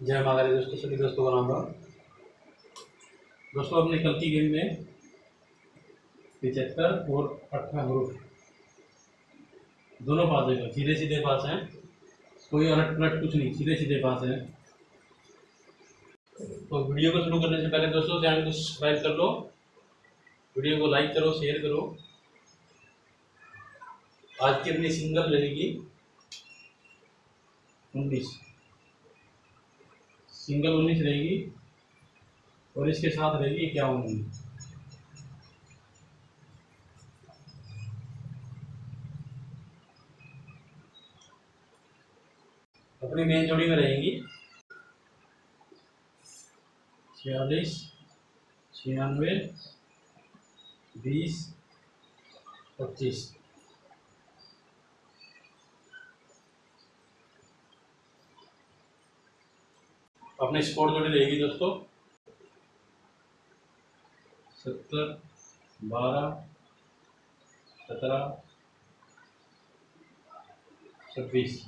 जय माता दोस्तों, सभी दोस्तों का राम राम दोस्तों, अपने कल की गेम में पिचहत्तर और अठारह ग्रुप दोनों पास है सीधे सीधे पास हैं। कोई अलट पलट कुछ नहीं सीधे सीधे पास हैं। तो वीडियो को शुरू करने से पहले दोस्तों, चैनल को सब्सक्राइब कर लो, वीडियो को लाइक करो, शेयर करो। आज की अपनी सिंगल रहेगी उन्नीस। सिंगल उन्नीस रहेगी और इसके साथ रहेगी इक्यावन उन्नीस। अपनी मेन जोड़ी में रहेंगी छियालीस, छियानवे, बीस, पच्चीस। अपनी स्कोर जोड़ी रहेगी दोस्तों। सत्तर, बारह, सत्रह, छब्बीस।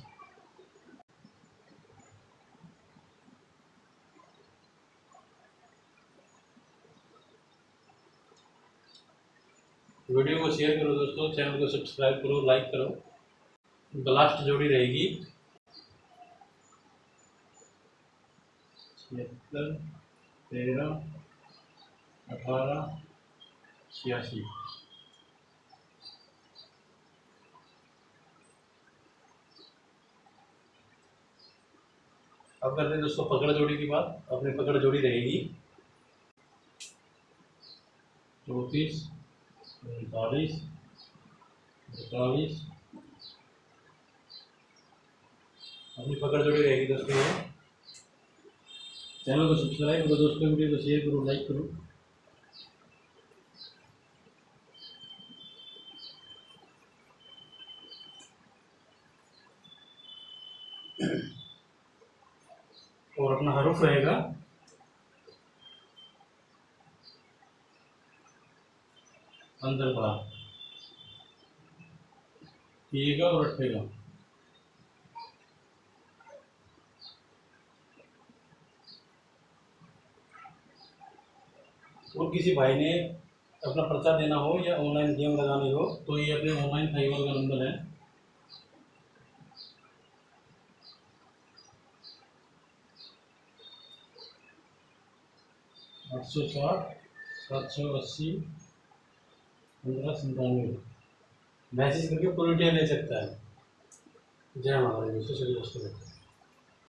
वीडियो को शेयर करो दोस्तों, चैनल को सब्सक्राइब करो, लाइक करो। लास्ट जोड़ी रहेगी। छिहत्तर तेरह, अठारह, छियासी। अब करते हैं दोस्तों पकड़ जोड़ी की बात। अपनी पकड़ जोड़ी रहेगी। चौंतीस, उनतालीस इकतालीस अपनी पकड़ जोड़ी रहेगी दोस्तों ये। चैनल को सब्सक्राइब करो, दोस्तों वीडियो को शेयर करो लाइक करो। और अपना हरूफ रहेगा। अंदर बड़ा पिएगा और रखेगा और किसी भाई ने अपना पर्चा देना हो या ऑनलाइन गेम लगानी हो तो ये अपने ऑनलाइन फाइबर का नंबर है। आठ सौ साठ, सात सौ अस्सी, पंद्रह संतानवे मैसेज करके पूरी डिटेल ले सकता है। जय सभी दोस्तों